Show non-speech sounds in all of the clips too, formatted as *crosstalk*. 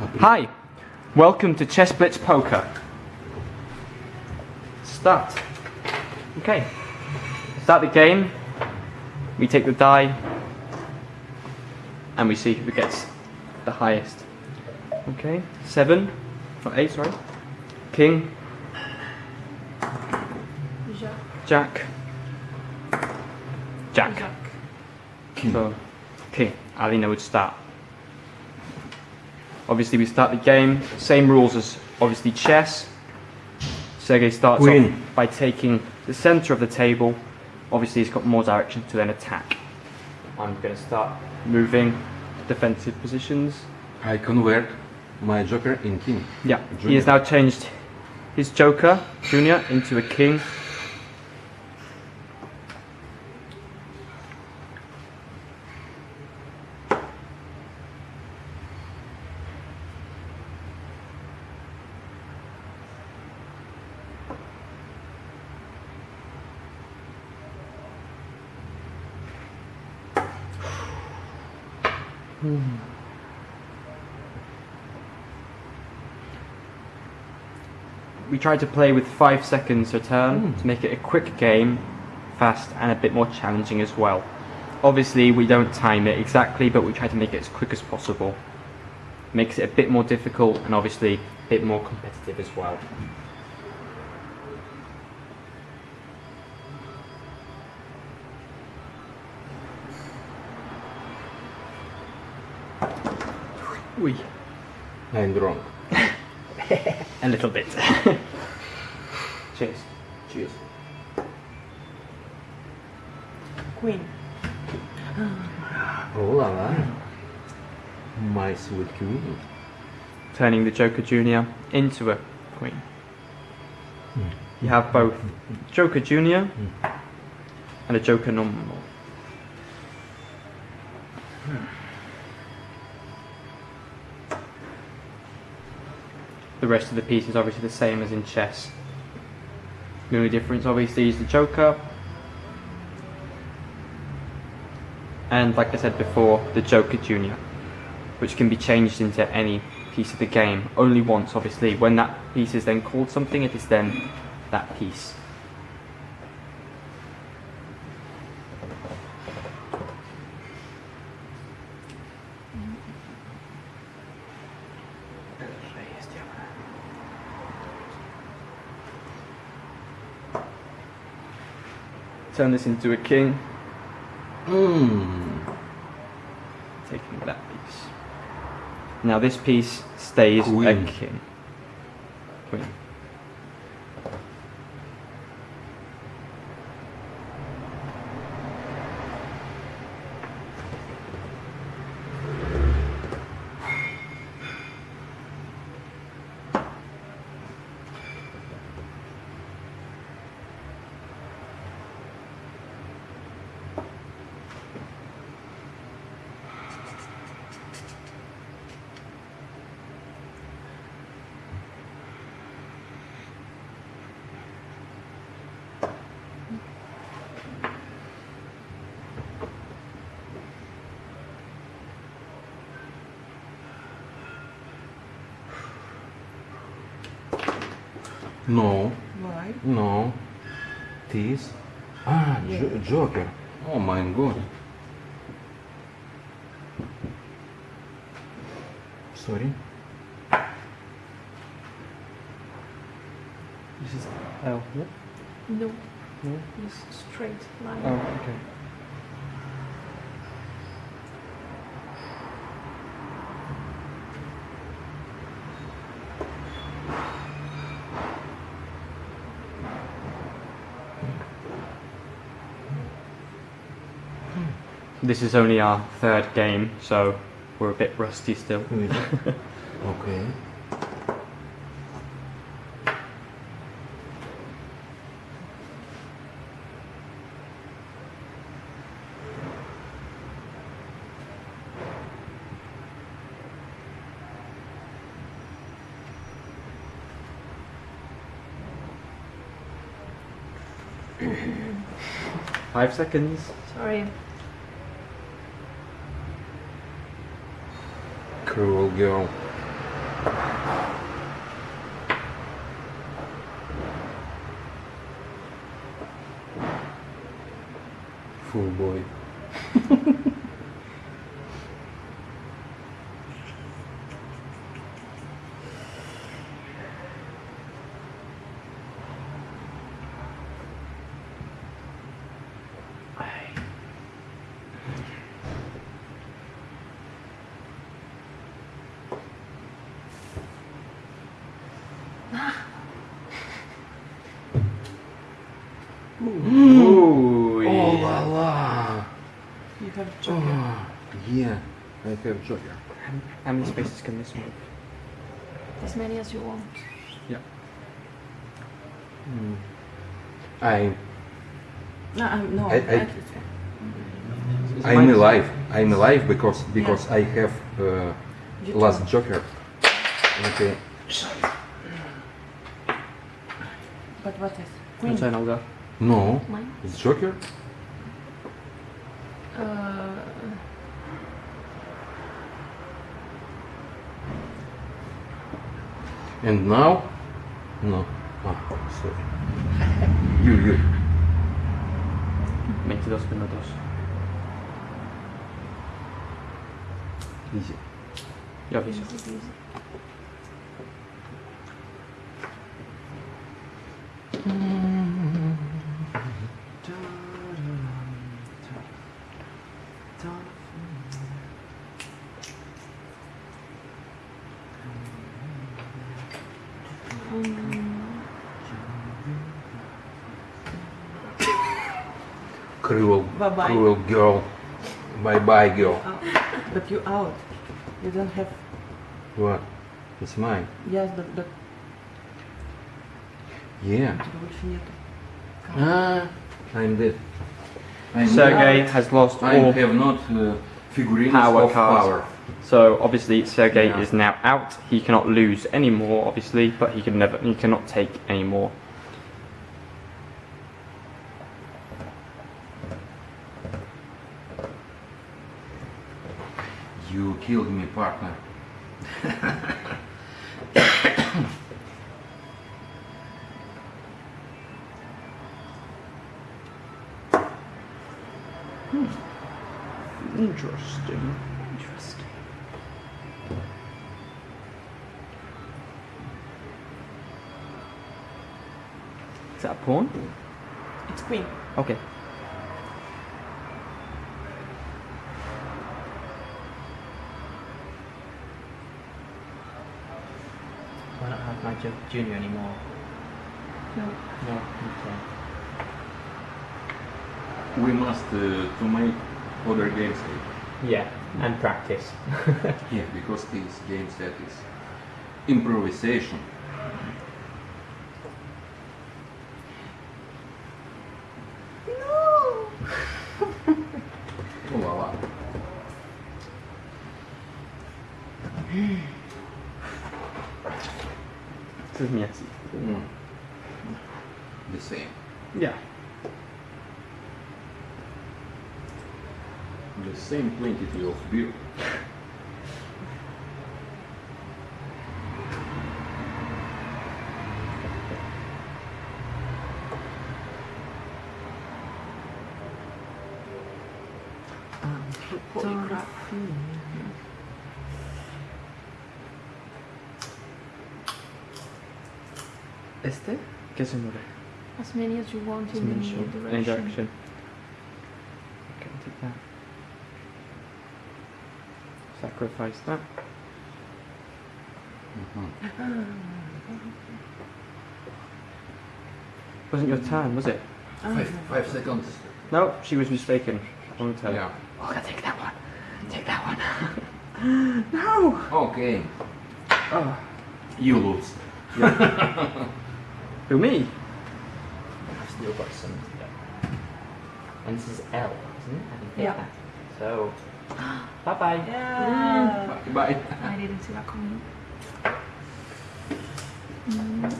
Hi, welcome to Chess Blitz Poker. Start. Okay, start the game. We take the die and we see who gets the highest. Okay, seven, not eight, sorry. King, Jack. Jack, Jack. So, King, Alina would start. Obviously we start the game, same rules as obviously chess. Sergey starts off by taking the center of the table. Obviously he's got more direction to then attack. I'm going to start moving defensive positions. I convert my joker in king. Yeah, he has now changed his joker, Junior, into a king. Tried to play with five seconds a turn hmm. to make it a quick game, fast and a bit more challenging as well. Obviously we don't time it exactly but we try to make it as quick as possible. Makes it a bit more difficult and obviously a bit more competitive as well. Oui. I'm wrong. *laughs* A little bit. *laughs* Cheers. Cheers. Queen. Ah, oh la la. My sweet queen. Turning the Joker Junior into a queen. You have both Joker Junior and a Joker normal. Hmm. The rest of the piece is obviously the same as in chess. The only difference obviously is the Joker. And like I said before, the Joker Junior, which can be changed into any piece of the game. Only once obviously. When that piece is then called something, it is then that piece. Turn this into a king, Mmm. taking that piece. Now this piece stays Queen. a king. Queen. No. Why? No. This. Ah, jo Joker. Oh my god. Sorry. This is L. Yeah? No. No? It's straight line. Oh, okay. This is only our third game, so we're a bit rusty still. Really? *laughs* okay. Five seconds. Sorry. Cruel girl. Full boy. Ooh. Oh la la! You have joker. Oh, yeah, I have Joker. How many spaces can this move? As many as you want. Yeah. I, No, um, no. I- I- Is I'm alive. I'm alive because because I have uh, last turn. Joker. Okay. But what is? Queen. No, Mine. it's Joker. Uh, And now, no. Ah, sorry. You, you. 22 minutos. Easy. Yo aviso. easy, bye-bye. Cruel girl. Bye-bye, girl. Oh, but you out. You don't have... What? It's mine. Yes, but... but... Yeah. Ah, I'm dead. Sergei has lost I all have not uh, figurines power cards. power. So obviously Sergei yeah. is now out. He cannot lose any more, obviously, but he can never, he cannot take any more. Killed me, partner. Hmm. Interesting. Interesting. Is that a pawn? It's queen. Okay. Why not have my ju- junior anymore? No. No. Okay. We must uh, to make other games. Yeah, and practice. *laughs* Yeah, because this game set is improvisation. Oh la la. *laughs* Is messy. Mm. The same. Yeah. The same quantity of beer. ¿Qué se mueve? As many as you want in any direction. Any direction. Okay, I'll take that. Sacrifice that. Mm-hmm. Wasn't your turn, was it? Five, five seconds. No, she was mistaken. Wrong turn. Yeah. Oh, I take that one. Take that one. *laughs* no. Okay. Oh. You lose. *laughs* Who me? I've still got some to go. And this is L, isn't it? I can take Yeah. So, *gasps* bye bye. Yeah. Bye. Bye. I didn't see that coming. Mm.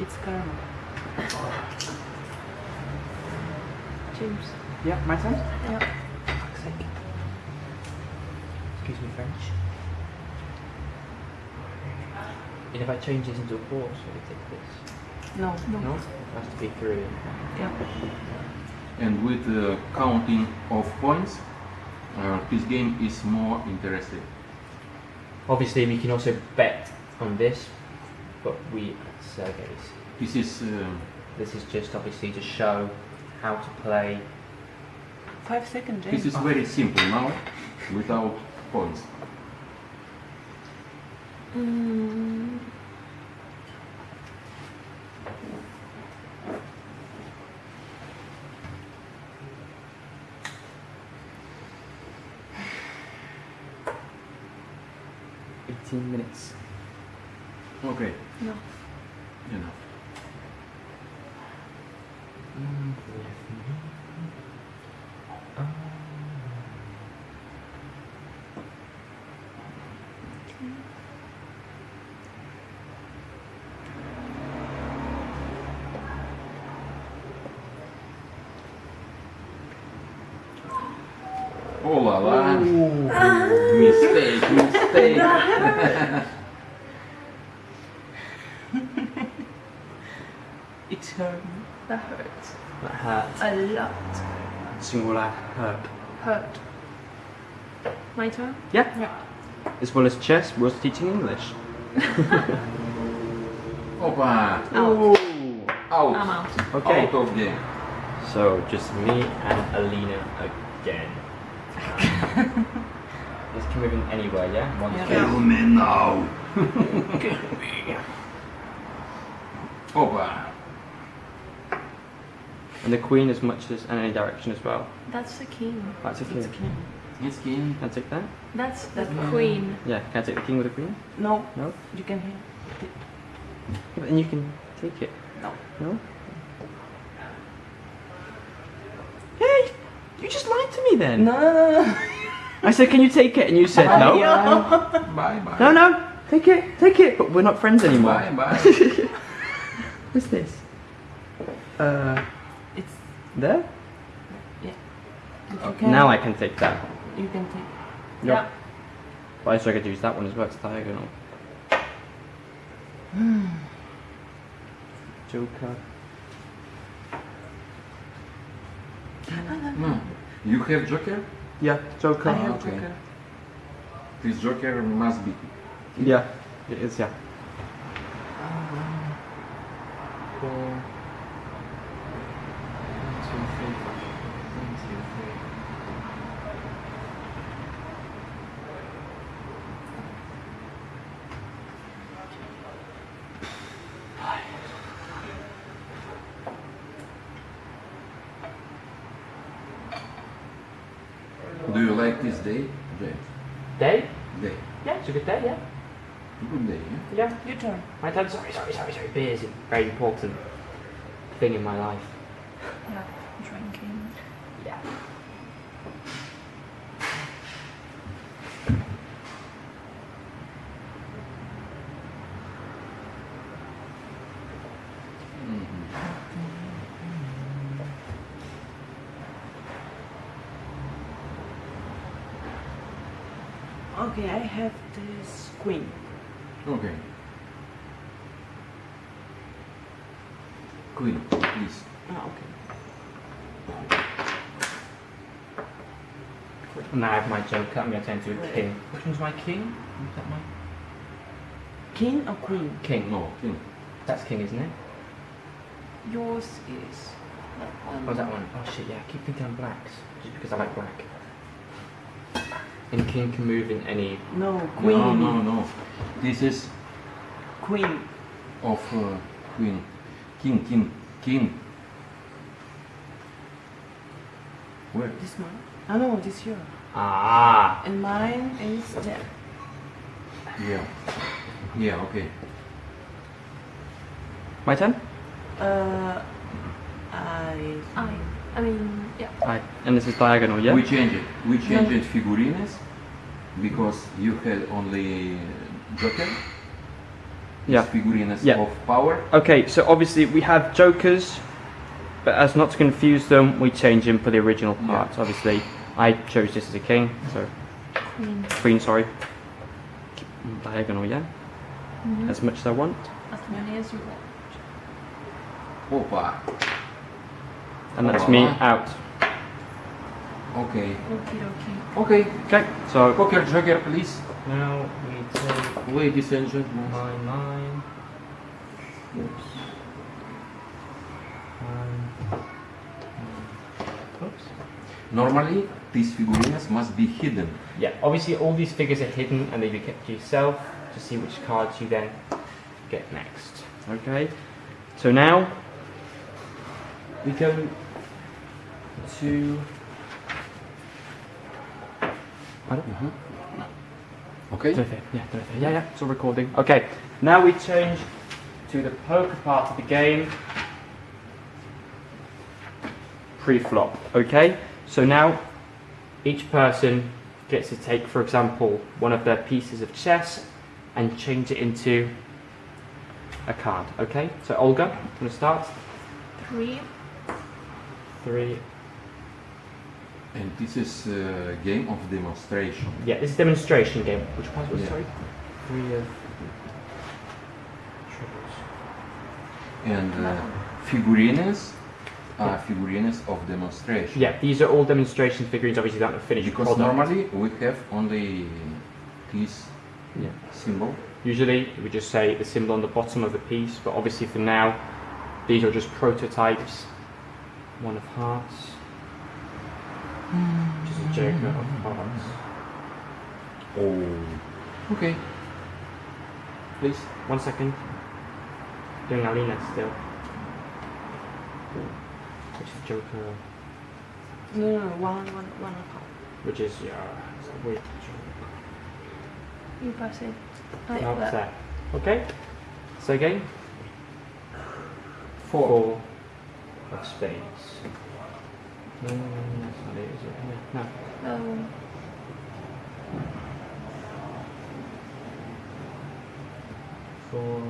It's karma. Oh. James. Yeah, my turn. Yeah. Excuse me, French. And if I change this into a horse, will it take this? No. No? It has to be Korean. Yeah. And with the counting of points, uh, this game is more interesting. Obviously, we can also bet on this, but we at Sergey's. This is uh, This is just obviously to show how to play. Five seconds, this is very simple now, without points. Mm, Eighteen minutes. Okay, no. enough. Oh la la! Mistake, mistake. *laughs* It's hurt. That hurts. That hurt. A lot. Singular herb. Hurt. My turn? Yeah. Yeah. As well as chess, we're teaching English. *laughs* Opa! Out. Out! I'm out. Okay. Out of game. So just me and Alina again. *laughs* This can move in anywhere, yeah? One Yeah. space. Kill me now! *laughs* Opa! Oh, and the queen as much as in any direction as well. That's the king. That's the king. It's king. Yes, king. Can I take that? That's the That's- queen. Yeah, can I take the king with the queen? No. No? You can hear. Yeah, but then you can take it. No. No? Hey! You just lied to me then! No. I said, can you take it? And you said no. Bye bye. No, no! Take it, take it! But we're not friends anymore. Bye bye. *laughs* What's this? Uh, It's. there? Yeah. Okay. Now I can take that. You can take. Yeah. But I also could use that one as well, it's diagonal. *sighs* Joker. No. You have joker? Yeah, Joker. I have okay. Joker. This joker must be. Yeah, it is, yeah. Uh, four. One, two, three. One, two, three. Do you like this day? Day. Day? Day. Yeah, it's a good day, yeah. Good day, yeah? Yeah. Your turn. My dad, sorry, sorry, sorry, sorry. Beer is a very important thing in my life. Yeah. Drinking. Yeah. Okay, I have this queen. Okay. Queen, please. Ah, okay. Now I have my joker. I'm going to turn into a king. Which one's my king? Is that my King or queen? king? No, king. That's king, isn't it? Yours is that one. Oh, that one. Oh shit, yeah. I keep thinking I'm blacks. Just because I like black. And king can move in any. No, queen. No, no, no. This is Queen. of uh, queen. King, king, king. Where? This one. I know, this here. Ah! And mine is there. Yeah. Yeah, okay. My turn? Uh, I. I. I mean, yeah. Aye. And this is diagonal, yeah? We change it. We change it figurines because you had only joker. Yeah. Figurines Yeah. of power. Okay, so obviously we have jokers But as not to confuse them, we change them for the original parts. Obviously, I chose this as a king, so Queen. queen. Sorry. Diagonal, yeah. Mhm. As much as I want, As many as you want. Opa. and that's me out. Okay. Okie dokie. Okay. Okay. So Poker Joker, please. Now we take Ladies and gentlemen. my mine. Oops. Normally, these figurines must be hidden. Yeah, obviously all these figures are hidden and they be kept to yourself to see which cards you then get next. okay. So now We go to mm-hmm. Okay. Yeah, yeah, yeah, yeah, it's all recording. Okay, now we change to the poker part of the game. Pre-flop, okay? So now each person gets to take, for example, one of their pieces of chess and change it into a card, okay? So Olga, you want to start? Three. Three. And this is a game of demonstration. Yeah, this is demonstration game. Which part was Yeah. sorry? Three of triples. And uh, figurines are figurines of demonstration. Yeah, these are all demonstration figurines. Obviously, not a finished Because product. normally we have only this Yeah. symbol. Usually, we just say the symbol on the bottom of the piece, but obviously for now, these are just prototypes. One of hearts, which is a joker of hearts. Oh. Okay. Please, one second. Doing Alina still. Which is joker, No, no, no, one, one, one apart. which is yeah, it's weird joker. You pass it. Like No, that. there. Okay. So again, Four. four of spades. No, no, no, that's not it, is it? No. no. Oh. Four.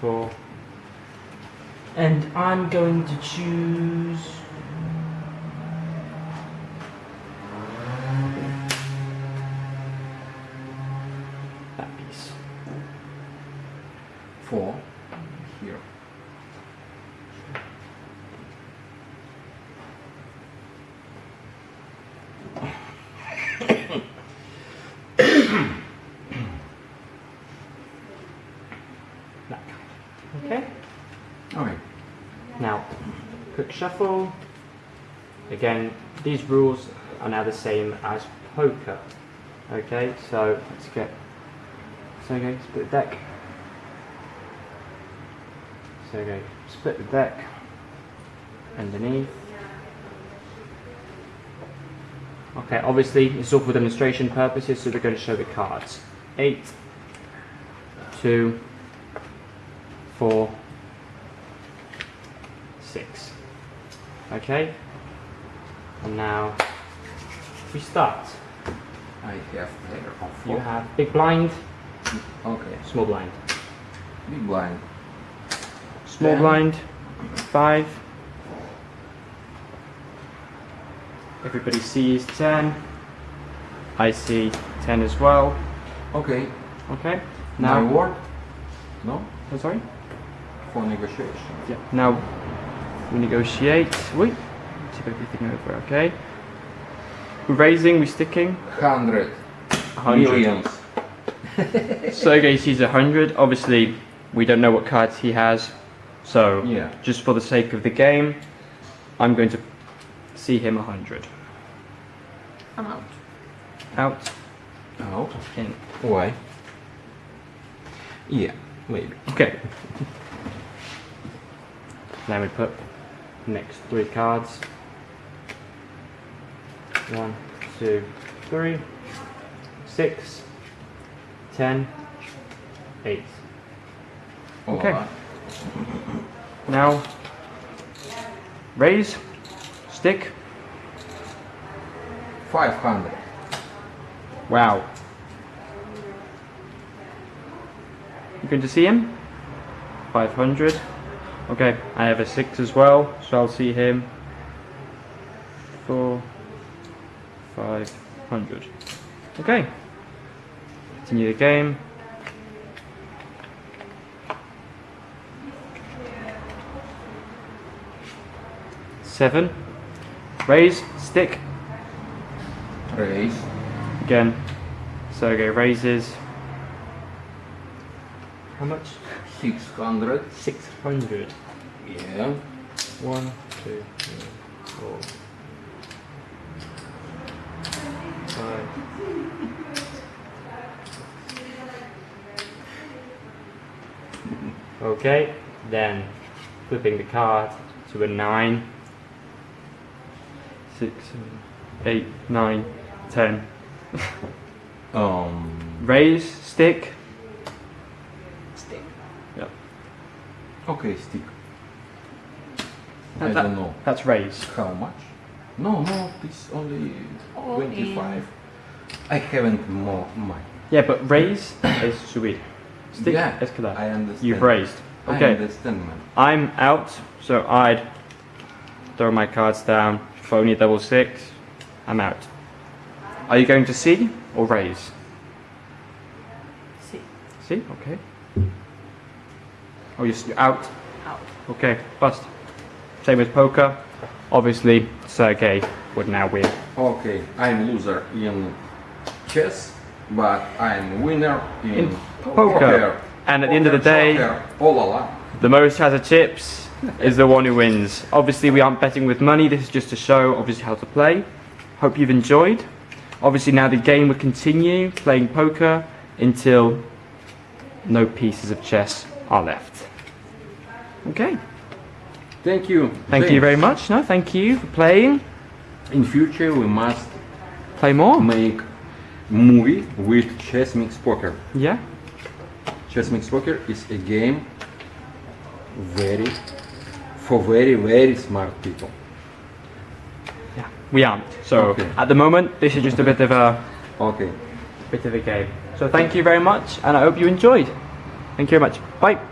Four. And I'm going to choose. That piece. Four. Here. That kind. Okay. Okay. Now, quick shuffle. Again, these rules are now the same as poker. Okay, so let's get. So okay, split the deck. So okay, split the deck underneath. Okay, obviously it's all for demonstration purposes, so we're going to show the cards. Eight, two, four, six. Okay? And now we start. I have pair of You have big blind, Okay. small blind. Big blind. Small Ten. blind, five. Everybody sees 10. I see 10 as well. Okay. Okay? Now Now, word. No. oh, sorry? For negotiation. Yeah. Now we negotiate. We Tip everything over, okay? We're raising, we're sticking. Hundred. 100. Millions. *laughs* Sergey sees 100. Obviously, we don't know what cards he has. So, Yeah. just for the sake of the game, I'm going to see him 100. I'm out. Out, Out. in. Why? Yeah. Maybe. Okay. Then we put next three cards. One, two, three, six, ten, eight. Okay. Alright. Now, raise, stick. Five hundred. Wow. You're going to see him? 500. Okay, I have a 6 as well, so I'll see him. 4, 500. Okay. Continue the game. Seven. Raise, stick. Raise. Again. Sergey raises. How much? 600. 600. Yeah. One, two, three, four, five. Okay, then flipping the card to a nine. Six, seven, eight, nine, ten. Um. Raise. Stick. Yep. Okay, stick. That- I that- don't know That's raise. how much. No, no, it's only All 25. I haven't more money. Yeah, but raise *coughs* is subir. Stick yeah, es quedar. I understand. You've raised. I Okay. understand, man. I'm out, so I'd throw my cards down. Phony double six. I'm out. Are you going to see or raise? See. See? Okay. Oh, you're you're out. Out. Okay, bust. Same as poker. Obviously, Sergey would now win. Okay, I'm loser in chess, but I'm winner in, In poker. And at the end of the day- oh la la. The most has a chips is the one who wins. Obviously, we aren't betting with money. This is just to show, obviously, how to play. Hope you've enjoyed. Obviously, now the game will continue playing poker until no pieces of chess are left. Okay. Thank you. Thank you very much. No, thank you for playing. In future, we must Play more. make movie with chess mix poker. Yeah. Chess mix poker is a game very for very very smart people. Yeah. We aren't. So Okay. at the moment, this is just a bit of a Okay. bit of a game. So thank you very much, and I hope you enjoyed. Thank you very much. Bye.